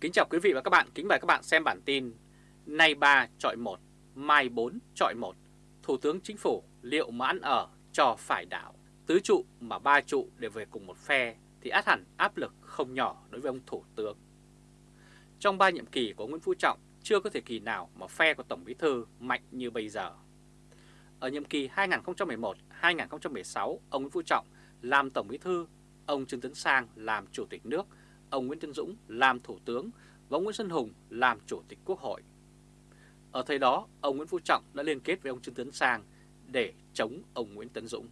Kính chào quý vị và các bạn, kính mời các bạn xem bản tin Nay 3 chọi 1, mai 4 chọi 1 Thủ tướng Chính phủ liệu mà ăn ở cho phải đảo? Tứ trụ mà ba trụ đều về cùng một phe thì át hẳn áp lực không nhỏ đối với ông Thủ tướng. Trong ba nhiệm kỳ của Nguyễn Phú Trọng chưa có thời kỳ nào mà phe của Tổng Bí Thư mạnh như bây giờ. Ở nhiệm kỳ 2011-2016 ông Nguyễn Phú Trọng làm Tổng Bí Thư Ông Trương Tấn Sang làm Chủ tịch nước ông Nguyễn Tân Dũng làm Thủ tướng và ông Nguyễn Xuân Hùng làm Chủ tịch Quốc hội. Ở thời đó, ông Nguyễn Phú Trọng đã liên kết với ông Trương Tấn Sang để chống ông Nguyễn Tấn Dũng.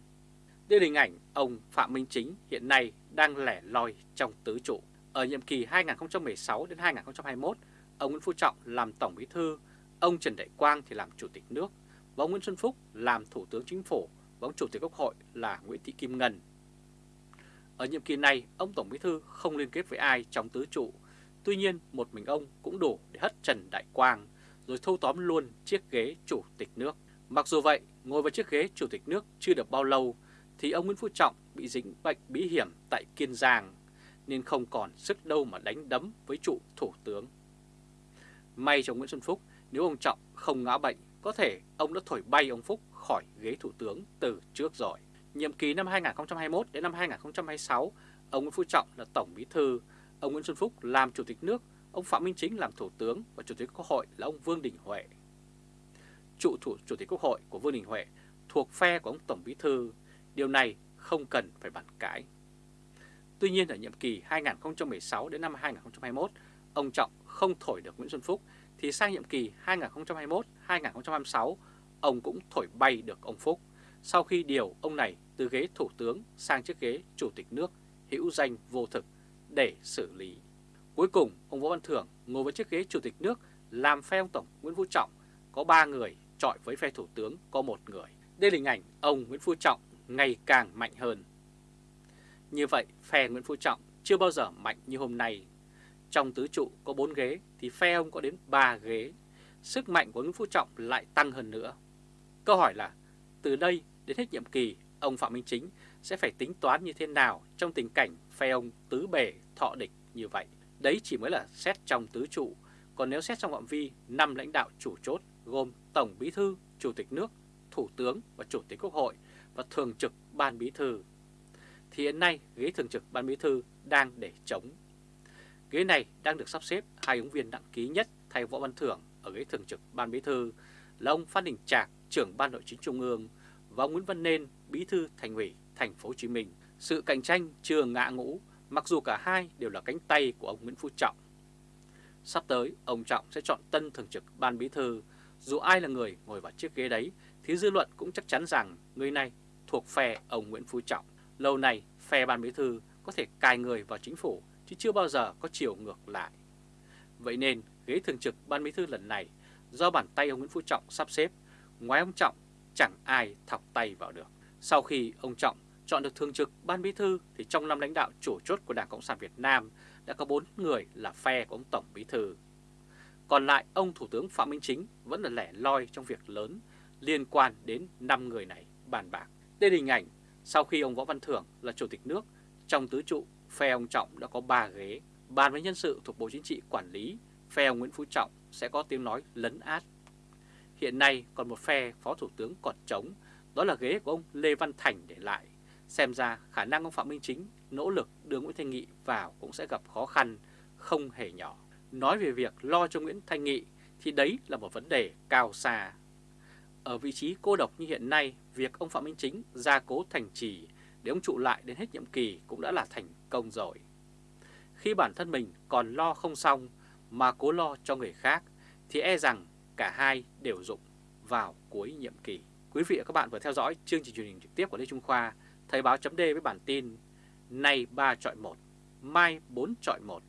Đây là hình ảnh ông Phạm Minh Chính hiện nay đang lẻ loi trong tứ trụ. Ở nhiệm kỳ 2016 đến 2021, ông Nguyễn Phú Trọng làm Tổng Bí thư, ông Trần Đại Quang thì làm Chủ tịch nước, và ông Nguyễn Xuân Phúc làm Thủ tướng Chính phủ và ông Chủ tịch Quốc hội là Nguyễn Thị Kim Ngân ở nhiệm kỳ này, ông Tổng Bí Thư không liên kết với ai trong tứ trụ. Tuy nhiên, một mình ông cũng đủ để hất Trần Đại Quang, rồi thâu tóm luôn chiếc ghế Chủ tịch nước. Mặc dù vậy, ngồi vào chiếc ghế Chủ tịch nước chưa được bao lâu, thì ông Nguyễn Phú Trọng bị dính bệnh bí hiểm tại Kiên Giang, nên không còn sức đâu mà đánh đấm với trụ Thủ tướng. May cho Nguyễn Xuân Phúc, nếu ông Trọng không ngã bệnh, có thể ông đã thổi bay ông Phúc khỏi ghế Thủ tướng từ trước rồi. Nhiệm kỳ năm 2021 đến năm 2026, ông Nguyễn Phú Trọng là Tổng Bí Thư, ông Nguyễn Xuân Phúc làm Chủ tịch nước, ông Phạm Minh Chính làm Thủ tướng và Chủ tịch Quốc hội là ông Vương Đình Huệ. Trụ thủ Chủ tịch Quốc hội của Vương Đình Huệ thuộc phe của ông Tổng Bí Thư, điều này không cần phải bàn cãi. Tuy nhiên ở nhiệm kỳ 2016 đến năm 2021, ông Trọng không thổi được Nguyễn Xuân Phúc thì sang nhiệm kỳ 2021-2026, ông cũng thổi bay được ông Phúc sau khi điều ông này từ ghế thủ tướng sang chiếc ghế chủ tịch nước hữu danh vô thực để xử lý. Cuối cùng, ông Võ Văn Thưởng ngồi với chiếc ghế chủ tịch nước làm phe ông Tổng Nguyễn Phú Trọng có 3 người, trọi với phe thủ tướng có một người. Đây là hình ảnh ông Nguyễn Phú Trọng ngày càng mạnh hơn. Như vậy, phe Nguyễn Phú Trọng chưa bao giờ mạnh như hôm nay. Trong tứ trụ có 4 ghế thì phe ông có đến 3 ghế. Sức mạnh của Nguyễn Phú Trọng lại tăng hơn nữa. Câu hỏi là từ đây đến hết nhiệm kỳ, ông Phạm Minh Chính sẽ phải tính toán như thế nào trong tình cảnh phe ông tứ bề thọ địch như vậy. Đấy chỉ mới là xét trong tứ trụ, còn nếu xét trong phạm vi năm lãnh đạo chủ chốt gồm Tổng Bí Thư, Chủ tịch nước, Thủ tướng và Chủ tịch Quốc hội và Thường trực Ban Bí Thư, thì hiện nay ghế Thường trực Ban Bí Thư đang để chống. Ghế này đang được sắp xếp hai ứng viên đăng ký nhất thay Võ Văn Thưởng ở ghế Thường trực Ban Bí Thư là ông Phan Đình Trạc, trưởng Ban Nội chính Trung ương và ông Nguyễn Văn Nên, bí thư thành ủy thành phố Hồ Chí Minh. Sự cạnh tranh chưa ngã ngũ, mặc dù cả hai đều là cánh tay của ông Nguyễn Phú Trọng. Sắp tới, ông Trọng sẽ chọn tân thường trực ban bí thư. Dù ai là người ngồi vào chiếc ghế đấy, thì dư luận cũng chắc chắn rằng người này thuộc phe ông Nguyễn Phú Trọng. Lâu nay, phe ban bí thư có thể cài người vào chính phủ, chứ chưa bao giờ có chiều ngược lại. Vậy nên, ghế thường trực ban bí thư lần này do bàn tay ông Nguyễn Phú Trọng sắp xếp, ngoài ông Trọng chẳng ai thọc tay vào được. Sau khi ông Trọng chọn được thường trực ban bí thư thì trong năm lãnh đạo chủ chốt của Đảng Cộng sản Việt Nam đã có 4 người là phe của ông Tổng bí thư. Còn lại ông Thủ tướng Phạm Minh Chính vẫn là lẻ loi trong việc lớn liên quan đến 5 người này bàn bạc. Đây là hình ảnh sau khi ông Võ Văn Thưởng là Chủ tịch nước, trong tứ trụ phe ông Trọng đã có 3 ghế. Bàn với nhân sự thuộc Bộ Chính trị quản lý, phe ông Nguyễn Phú Trọng sẽ có tiếng nói lấn át Hiện nay còn một phe Phó Thủ tướng còn trống, đó là ghế của ông Lê Văn Thành để lại. Xem ra khả năng ông Phạm Minh Chính nỗ lực đưa Nguyễn Thanh Nghị vào cũng sẽ gặp khó khăn, không hề nhỏ. Nói về việc lo cho Nguyễn Thanh Nghị thì đấy là một vấn đề cao xa. Ở vị trí cô độc như hiện nay, việc ông Phạm Minh Chính gia cố thành trì để ông trụ lại đến hết nhiệm kỳ cũng đã là thành công rồi. Khi bản thân mình còn lo không xong mà cố lo cho người khác thì e rằng cả hai đều dụng vào cuối nhiệm kỳ. Quý vị và các bạn vừa theo dõi chương trình truyền hình trực tiếp của Lê Trung Khoa, Thời báo chấm với bản tin Nay 3 chọi 1, mai 4 chọi 1.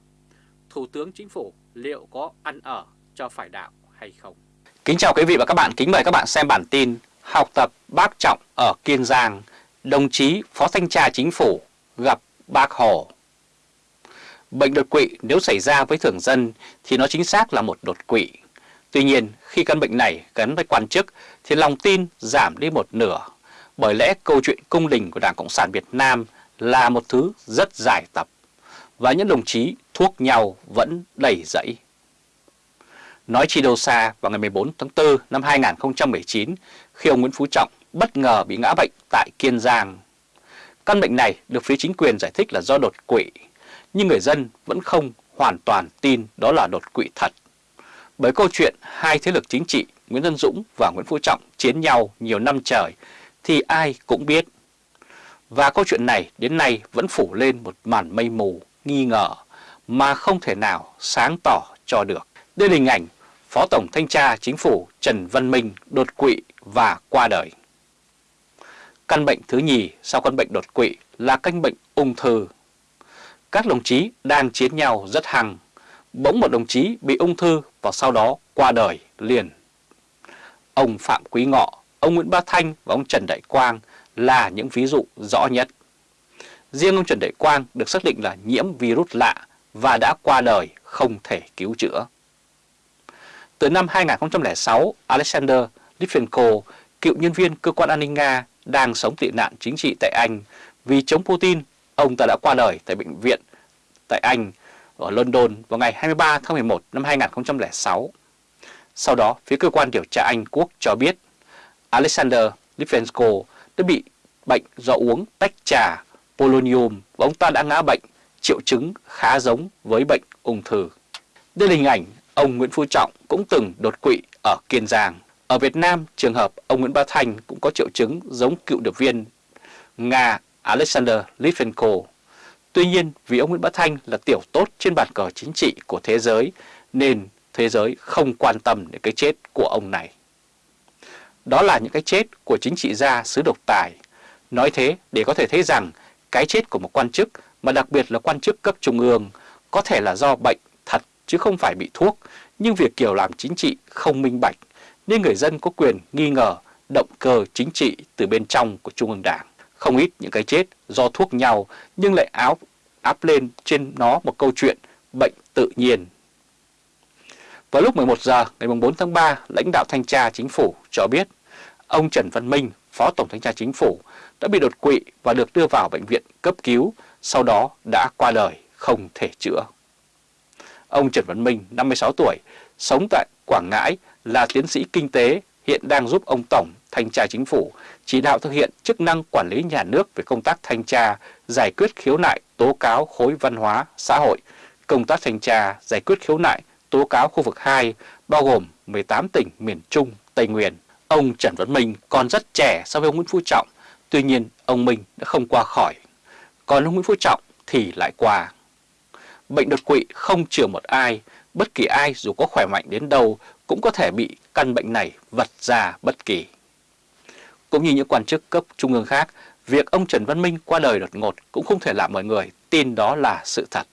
Thủ tướng Chính phủ liệu có ăn ở cho phải đạo hay không? Kính chào quý vị và các bạn, kính mời các bạn xem bản tin Học tập bác Trọng ở Kiên Giang, đồng chí Phó Thanh tra Chính phủ gặp bác Hồ. Bệnh đột quỵ nếu xảy ra với thường dân thì nó chính xác là một đột quỵ Tuy nhiên, khi căn bệnh này gắn với quan chức thì lòng tin giảm đi một nửa, bởi lẽ câu chuyện cung đình của Đảng Cộng sản Việt Nam là một thứ rất dài tập. Và những đồng chí thuốc nhau vẫn đầy dẫy. Nói chi đâu xa vào ngày 14 tháng 4 năm 2019 khi ông Nguyễn Phú Trọng bất ngờ bị ngã bệnh tại Kiên Giang. Căn bệnh này được phía chính quyền giải thích là do đột quỵ, nhưng người dân vẫn không hoàn toàn tin đó là đột quỵ thật. Bởi câu chuyện hai thế lực chính trị Nguyễn văn Dũng và Nguyễn Phú Trọng chiến nhau nhiều năm trời thì ai cũng biết. Và câu chuyện này đến nay vẫn phủ lên một màn mây mù, nghi ngờ mà không thể nào sáng tỏ cho được. Đây là hình ảnh Phó Tổng Thanh tra Chính phủ Trần Văn Minh đột quỵ và qua đời. Căn bệnh thứ nhì sau căn bệnh đột quỵ là căn bệnh ung thư. Các đồng chí đang chiến nhau rất hăng. Bỗng một đồng chí bị ung thư và sau đó qua đời liền. Ông Phạm Quý Ngọ, ông Nguyễn Bá Thanh và ông Trần Đại Quang là những ví dụ rõ nhất. Riêng ông Trần Đại Quang được xác định là nhiễm virus lạ và đã qua đời không thể cứu chữa. Từ năm 2006, Alexander Litvinenko, cựu nhân viên cơ quan an ninh Nga đang sống tị nạn chính trị tại Anh vì chống Putin, ông ta đã qua đời tại bệnh viện tại Anh ở London vào ngày 23 tháng 11 năm 2006. Sau đó, phía cơ quan điều tra Anh Quốc cho biết Alexander Litvenko đã bị bệnh do uống tách trà polonium và ông ta đã ngã bệnh, triệu chứng khá giống với bệnh ung thư. Đây là hình ảnh ông Nguyễn Phú Trọng cũng từng đột quỵ ở Kiên Giang. Ở Việt Nam, trường hợp ông Nguyễn Bá Thành cũng có triệu chứng giống cựu điệp viên Nga Alexander Litvenko. Tuy nhiên, vì ông Nguyễn Bá Thanh là tiểu tốt trên bàn cờ chính trị của thế giới, nên thế giới không quan tâm đến cái chết của ông này. Đó là những cái chết của chính trị gia xứ độc tài. Nói thế để có thể thấy rằng cái chết của một quan chức, mà đặc biệt là quan chức cấp trung ương, có thể là do bệnh thật chứ không phải bị thuốc, nhưng việc kiểu làm chính trị không minh bạch, nên người dân có quyền nghi ngờ động cơ chính trị từ bên trong của Trung ương Đảng. Không ít những cái chết do thuốc nhau nhưng lại áo áp lên trên nó một câu chuyện bệnh tự nhiên. Vào lúc 11 giờ ngày 4 tháng 3, lãnh đạo thanh tra chính phủ cho biết ông Trần Văn Minh, Phó Tổng Thanh tra Chính phủ, đã bị đột quỵ và được đưa vào bệnh viện cấp cứu, sau đó đã qua đời không thể chữa. Ông Trần Văn Minh, 56 tuổi, sống tại Quảng Ngãi, là tiến sĩ kinh tế, hiện đang giúp ông Tổng Thanh tra Chính phủ chỉ đạo thực hiện chức năng quản lý nhà nước về công tác thanh tra, giải quyết khiếu nại, tố cáo khối văn hóa, xã hội, công tác thanh tra, giải quyết khiếu nại, tố cáo khu vực 2, bao gồm 18 tỉnh miền Trung, Tây Nguyên. Ông Trần Văn Minh còn rất trẻ so với ông Nguyễn Phú Trọng, tuy nhiên ông Minh đã không qua khỏi. Còn ông Nguyễn Phú Trọng thì lại qua. Bệnh đột quỵ không chừa một ai, bất kỳ ai dù có khỏe mạnh đến đâu cũng có thể bị căn bệnh này vật ra bất kỳ. Cũng như những quan chức cấp trung ương khác, việc ông Trần Văn Minh qua đời đột ngột cũng không thể làm mọi người tin đó là sự thật.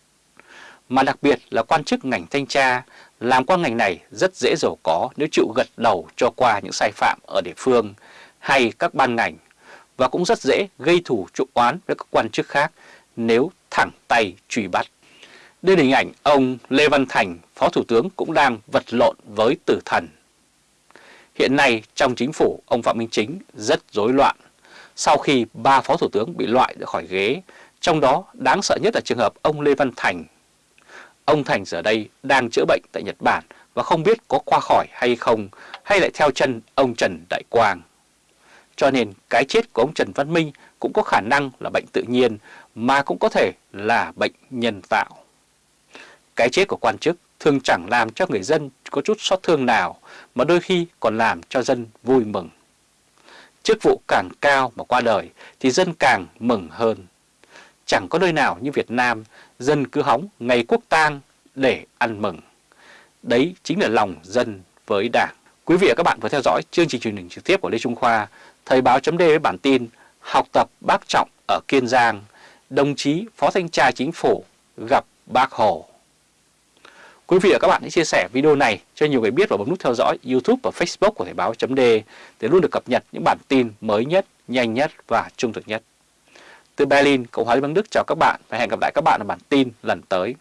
Mà đặc biệt là quan chức ngành thanh tra, làm qua ngành này rất dễ giàu có nếu chịu gật đầu cho qua những sai phạm ở địa phương hay các ban ngành và cũng rất dễ gây thủ trụ oán với các quan chức khác nếu thẳng tay truy bắt. Đây là hình ảnh ông Lê Văn Thành, Phó Thủ tướng cũng đang vật lộn với tử thần. Hiện nay trong chính phủ, ông Phạm Minh Chính rất rối loạn sau khi ba Phó Thủ tướng bị loại ra khỏi ghế, trong đó đáng sợ nhất là trường hợp ông Lê Văn Thành. Ông Thành giờ đây đang chữa bệnh tại Nhật Bản và không biết có qua khỏi hay không, hay lại theo chân ông Trần Đại Quang. Cho nên cái chết của ông Trần Văn Minh cũng có khả năng là bệnh tự nhiên mà cũng có thể là bệnh nhân tạo. Cái chết của quan chức thường chẳng làm cho người dân có chút xót thương nào mà đôi khi còn làm cho dân vui mừng. Chức vụ càng cao mà qua đời thì dân càng mừng hơn. Chẳng có nơi nào như Việt Nam dân cứ hóng ngày quốc tang để ăn mừng. Đấy chính là lòng dân với đảng. Quý vị và các bạn vừa theo dõi chương trình truyền hình trực tiếp của Lê Trung Khoa, Thời báo chấm với bản tin Học tập bác Trọng ở Kiên Giang, đồng chí Phó Thanh tra Chính phủ gặp bác Hồ. Quý vị và các bạn hãy chia sẻ video này cho nhiều người biết và bấm nút theo dõi YouTube và Facebook của Thời báo chấm để luôn được cập nhật những bản tin mới nhất, nhanh nhất và trung thực nhất. Từ Berlin, Cộng hòa Liên bang Đức chào các bạn và hẹn gặp lại các bạn ở bản tin lần tới.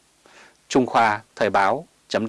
Trung Khoa Thời báo chấm